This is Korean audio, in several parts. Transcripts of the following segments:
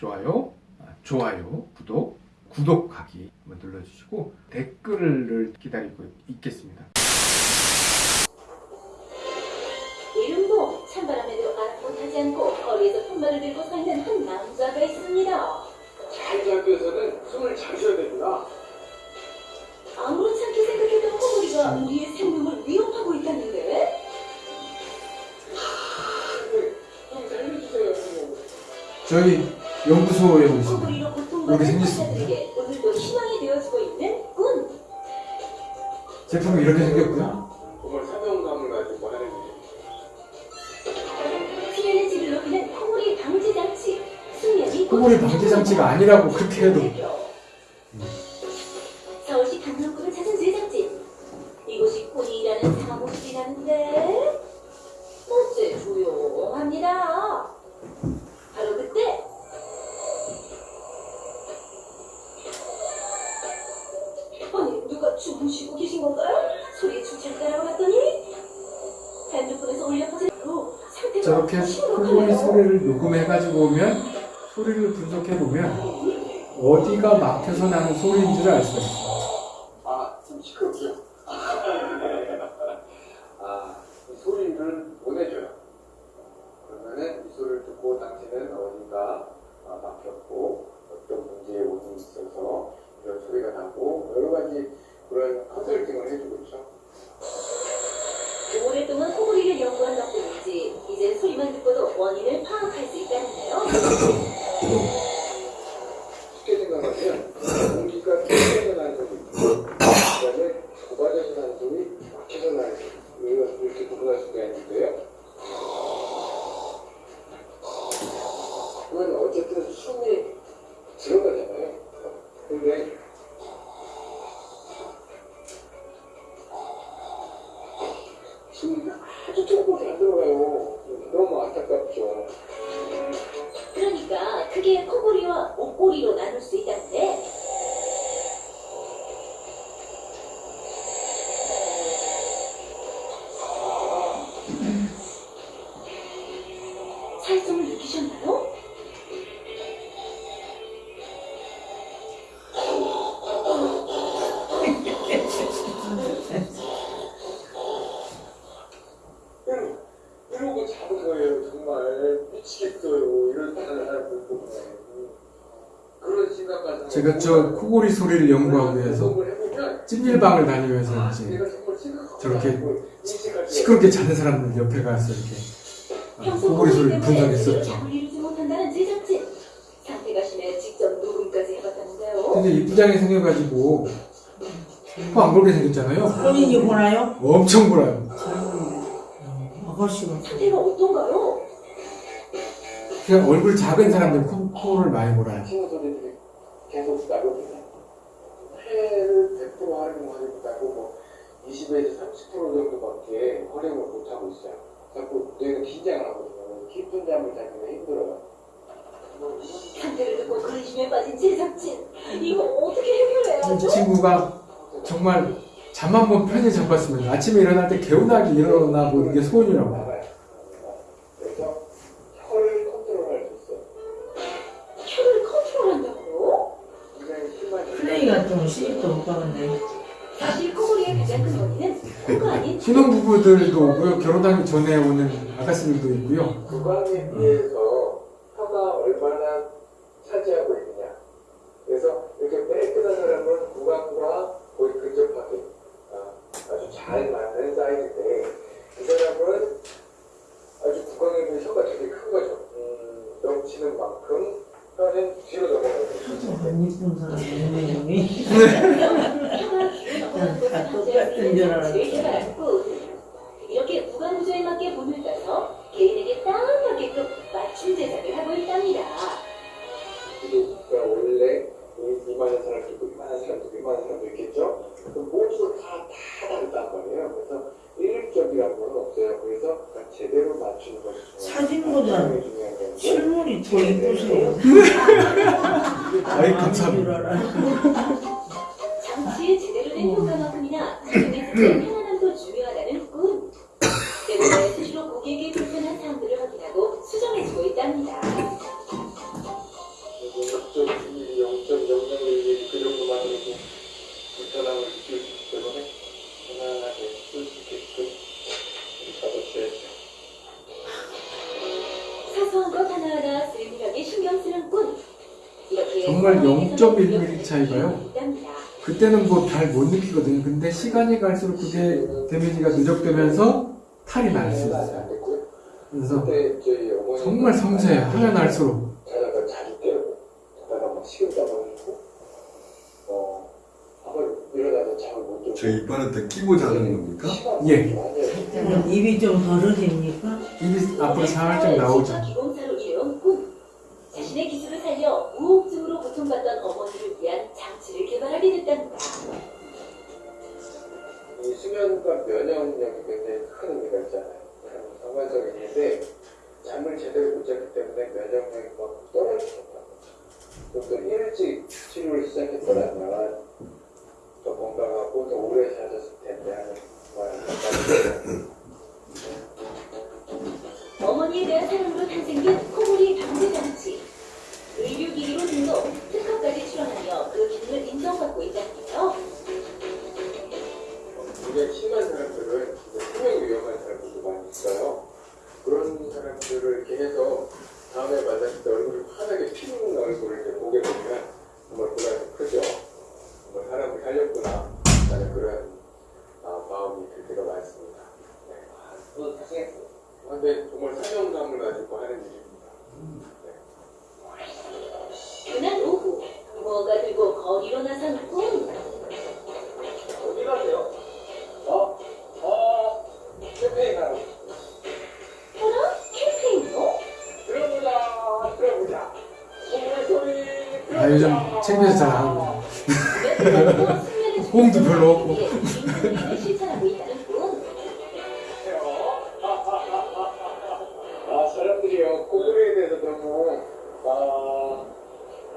좋아요, 아, 좋아요, 구독, 구독하기 한번 눌러주시고 댓글을 기다리고 있겠습니다. 이름도 찬바람에도 아랑곳하지 않고 거리에서 손발을 들고 서 있는 한 남자가 있습니다. 자기 학교에서는 숨을 잘 쉬어야 됩니다. 아무렇지 않게 생각했던 호물이가 우리의 생명을 위협하고 있다는데 좀 살려주세요, 선생님. 저희 연구소에 오늘도 희망이 되어주고 있는 꾼. 제품이 이렇게 생겼고요. 정말 사명감을 가지고 하는 일이에요. 호물이 방지 장치가 아니라고 그렇게 해도 호물의 심각하네요. 소리를 녹음해가지고 오면 소리를 분석해 보면 어디가 막혀서 나는 소리인 줄알수 있어요. 아, 좀 시끄럽죠? 아, 이 소리를 보내줘요. 그러면은 이 소리를 듣고 당신은 어딘가 아, 막혔고 어떤 문제에 오이 있어서 이런 소리가 나고 여러 가지 그런 컨설팅을 해주고 있죠. 오랫동안 호구리를 연구한 덕분인지 이제 소리만 듣고도 원인을 파악할 수 있다는데요. 있는데요. 그건 어쨌든 숨이 들어가잖아요. 근데 제가 저 코골이 소리를 연구하기 위해서 찜질방을 다니면서 아, 이제. 저렇게 시끄럽게 자는 사람들 옆에 가서 이렇게 아, 코골이 소리를 분석했었죠. 근데 이부장이 생겨가지고 코안 볼게 생겼잖아요. 본인이 보나요? 엄청 불어요. 아, 훨씬 상태가 어떤가요? 그냥 얼굴 작은 사람들 코, 코를 많이 몰아요. 계속 나거든요 폐를 100% 활용하기보다고 뭐 20에서 30% 정도밖에 활용을 못하고 있어요. 자꾸 뇌가 긴장을 하거든요. 깊은 잠을 자기가 힘들어요. 상태를 듣고 근심에 빠진 제작진 이거 어떻게 이 해결해야죠? 친구가 정말 잠한번 편히 잡았으면 아침에 일어날 때 개운하게 일어나 보는 게 소원이라고. 신혼 부부들도 오고요. 결혼하기 전에 오는 아가씨들도 있고요. 구강에 비해서 혀가 얼마나 차지하고 있느냐. 그래서 이렇게 깨끗한 사람은 구강과 거의 근접하게 아, 아주 잘 맞는 사이즈인데 이 사람은 아주 구강에 비해 혀가 되게 큰 거죠. 음, 넘치는 만큼 혀는 뒤로 넘어가고 안 이쁜 사람 방지할 수 똑같은 줄 알았어. 사진보다 실물이 더 이쁘세요 아이, 감사합니다. 장치의 제대로 된 효과만큼이나 사용의 편안함도 중요하다는 꾼. 때문에 수시로 고객의 불편한 사항들을 확인하고 수정해주고 있답니다. 정말 상황에서는 0.1mm 차이가요? 그때는 뭐 잘 못 느끼거든요. 근데 시간이 갈수록 그게 데미지가 누적되면서 탈이 날 수 있어요. 그래서 정말 섬세해요. 하면 할수록. 자고 저 이빨한테 끼고 자는 겁니까? 예. 그럼 입이 좀 벌어집니까? 입이 앞으로 살짝 나오죠. 기공사로 일해온 꾼. 자신의 기술을 살려 우혹증으로 고통받던 어머니를 위한 장치를 개발하게 됐답니다. 이 수면과 면역력이 굉장히 큰 의미가 있잖아요. 상관성이 있는데 잠을 제대로 못 잤기 때문에 면역력이 막 떨어졌다. 또 일찍 치료를 시작했더라면 더 건강하고 더 오래 사셨을 텐데 하는 말어 요즘 들어보자. TV에서 잘 나오고. 네, 호응도 별로 없고. 실천하고 있다는 꾼. 아, 사람들이요, 코골이에 대해서 너무, 아,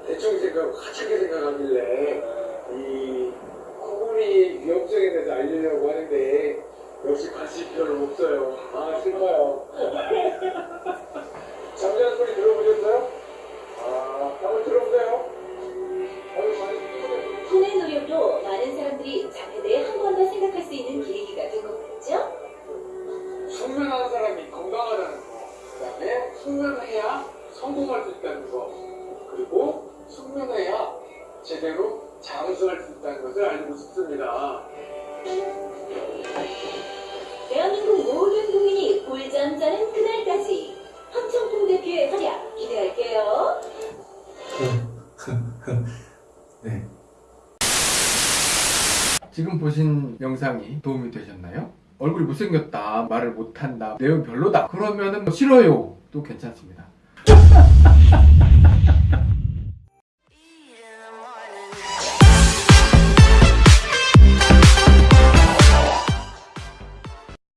대충 생각, 화차게 생각하길래, 이, 코골이 위험성에 대해서 알리려고 하는데, 역시 관심이 별로 없어요. 아, 슬퍼요. 잠자는 소리 들어보셨어요? 사 보신 영상이 도움이 되셨나요? 얼굴이 못생겼다, 말을 못한다, 내용 별로다. 그러면은 뭐 싫어요. 도 괜찮습니다.